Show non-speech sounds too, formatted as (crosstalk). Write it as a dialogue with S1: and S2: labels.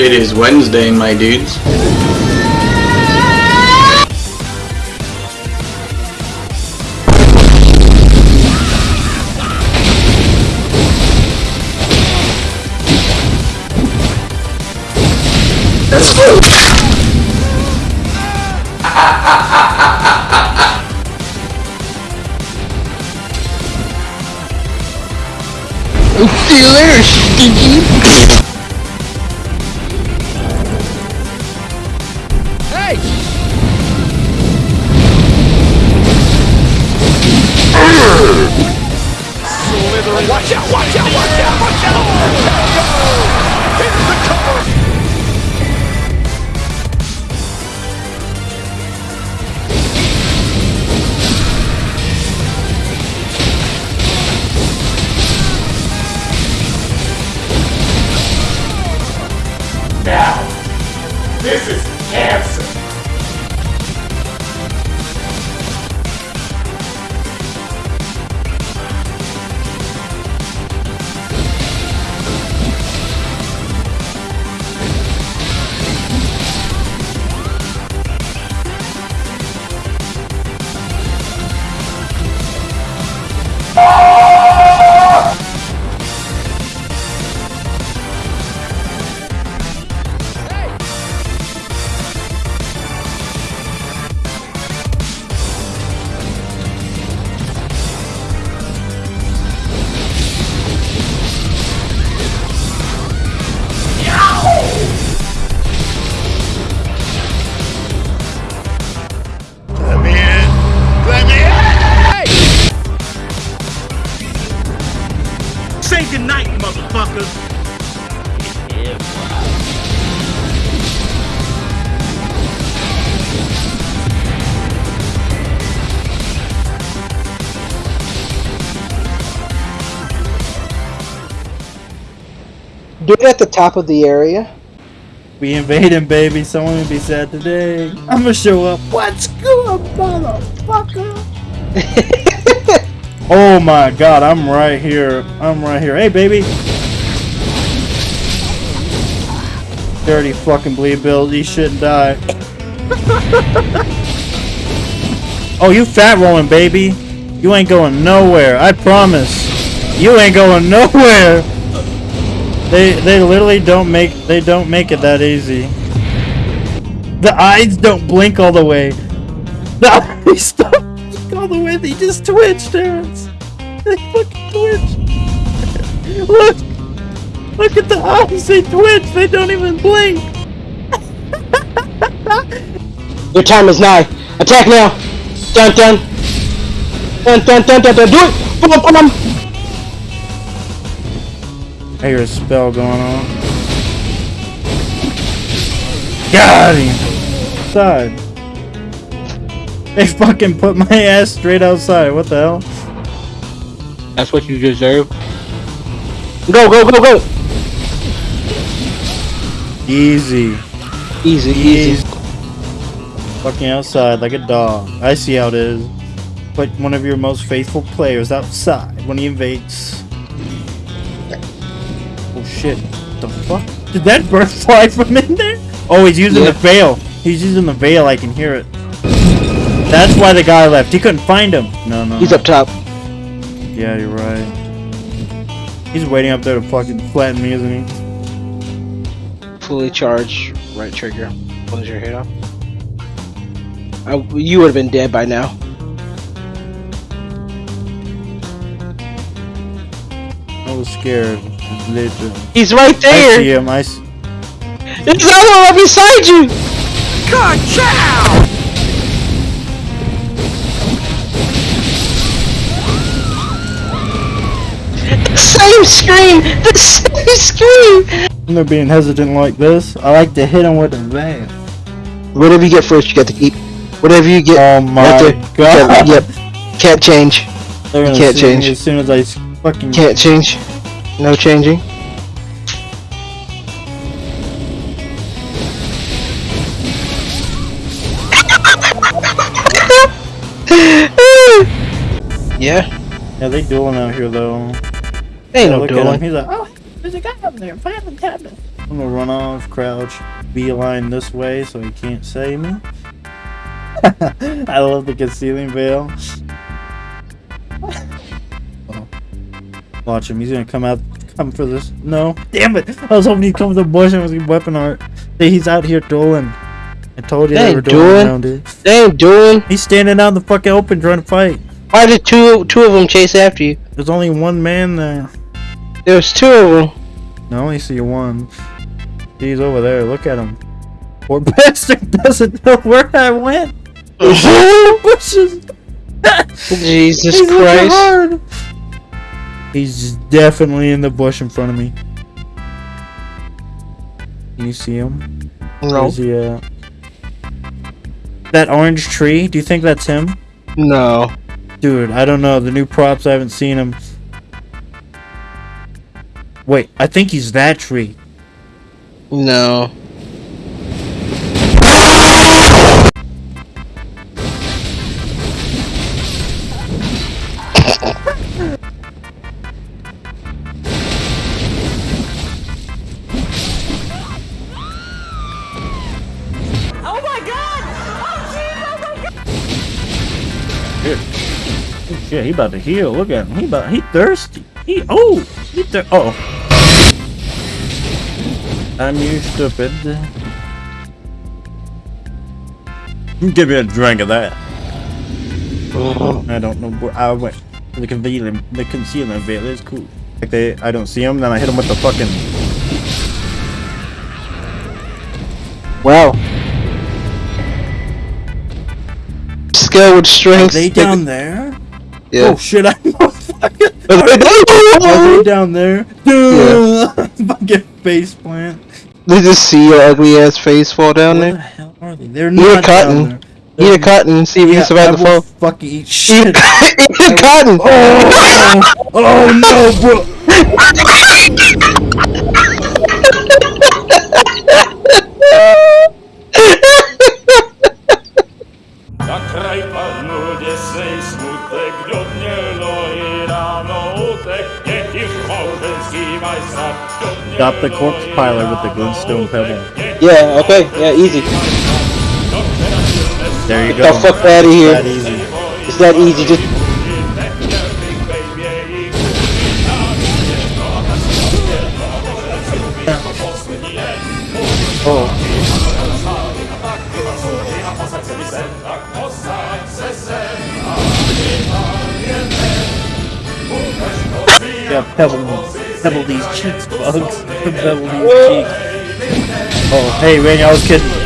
S1: It is Wednesday, my dudes. Let's go!
S2: See you later, stinky. Do it at the top of the area.
S3: We invading, baby. Someone will be sad today. I'm gonna show up. What's good, motherfucker? (laughs) oh my god, I'm right here. I'm right here. Hey, baby. Dirty fucking bleed bill. You shouldn't die. (laughs) oh, you fat rolling, baby. You ain't going nowhere. I promise. You ain't going nowhere. They they literally don't make they don't make it that easy. The eyes don't blink all the way. The (laughs) eyes blink all the way. They just twitch, Terrence. They fucking twitch. (laughs) Look, look at the eyes. They twitch. They don't even blink. (laughs)
S2: Your time is nigh. Attack now. Dun dun. Dun dun dun dun dun. Do it. Boom boom boom.
S3: I hear a spell going on. Got him. Outside. They fucking put my (laughs) ass straight outside. What the hell?
S2: That's what you deserve. Go go go go.
S3: Easy.
S2: Easy easy.
S3: Fucking outside like a dog. I see how it is. Put one of your most faithful players outside when he invades. Oh shit. The fuck? Did that bird (laughs) fly from in there? Oh, he's using
S2: Yeah.
S3: the veil. He's using the veil. I can hear it. That's why the guy left. He couldn't find him. No, no.
S2: He's up top.
S3: Yeah, you're right. He's waiting up there to fucking flatten me, isn't he?
S2: Fully charged. Right trigger. Close your head off. I, you would have been dead by now.
S3: I was scared. Legend.
S2: He's right
S3: I see
S2: there.
S3: him. I s-
S2: There's another one right beside you.
S4: Ka-chow!
S2: The same scream. The same scream.
S3: When they're being hesitant like this, I like to hit him with a veil.
S2: Whatever you get first, you get to keep. Whatever you get.
S3: Oh my
S2: have to-
S3: god.
S2: Yep. Can't change.
S3: They're gonna
S2: can't
S3: see me
S2: change.
S3: as soon as I s- fucking.
S2: Can't change. No changing. (laughs) yeah.
S3: Yeah, they dueling out here though.
S2: Ain't no
S3: Look at him.
S2: dueling.
S3: He's like, oh, there's a guy up there. Find him, cabinet. I'm gonna run off, crouch, beeline this way so he can't see me. (laughs) I love the concealing veil. Oh. (laughs) Watch him, he's gonna come out, come for this. No, damn it! I was hoping he'd come with a bush and was weapon art. Hey, he's out here dueling. I told you
S2: They
S3: they were dueling
S2: dueling.
S3: around it.
S2: They ain't doing.
S3: He's standing out in the fucking open trying to fight.
S2: Why did two two of them chase after you?
S3: There's only one man there.
S2: There's two of them.
S3: I only see one. He's over there. Look at him. Poor (laughs) bastard doesn't know where I went. Oh. (laughs) Bushes.
S2: Jesus
S3: He's
S2: Christ.
S3: He's definitely in the bush in front of me. Can you see him?
S2: No.
S3: Where's he at? That orange tree. Do you think that's him?
S2: No.
S3: Dude, I don't know. The new props, I haven't seen him. Wait, I think he's that tree.
S2: No.
S3: Shit, he about to heal. Look at him. He about he thirsty. He oh he thir- oh. I'm you stupid. Give me a drink of that. I don't know where I went. The concealing the concealing veil is cool. Like they I don't see him, then I hit him with the fucking
S2: Wow. Skill with
S3: Are
S2: strength.
S3: they down there?
S2: Yeah.
S3: Oh shit, I know fucking
S2: Are they-
S3: Are they down there? Dude, fucking (laughs) face plant.
S2: They just see your ugly ass face fall down
S3: Where the
S2: there.
S3: hell are they? They're
S2: Eat a
S3: not
S2: cotton.
S3: down there.
S2: Eat a cotton and see if you
S3: Yeah,
S2: can survive the fall.
S3: fucking eat (laughs)
S2: Eat
S3: shit.
S2: eat a cotton!
S3: oh, oh, oh no, bro. (laughs)
S5: Na kraj
S3: Stop the corpse piler with the glintstone pebble.
S2: Yeah, okay, yeah, easy.
S3: There you
S2: Get
S3: go.
S2: the fuck out of here.
S3: That easy.
S2: It's that easy, just
S3: Oh, yeah, pebble, pebble these cheeks, bugs. (laughs) pebble these cheeks. Oh, hey, Randy, I was kidding.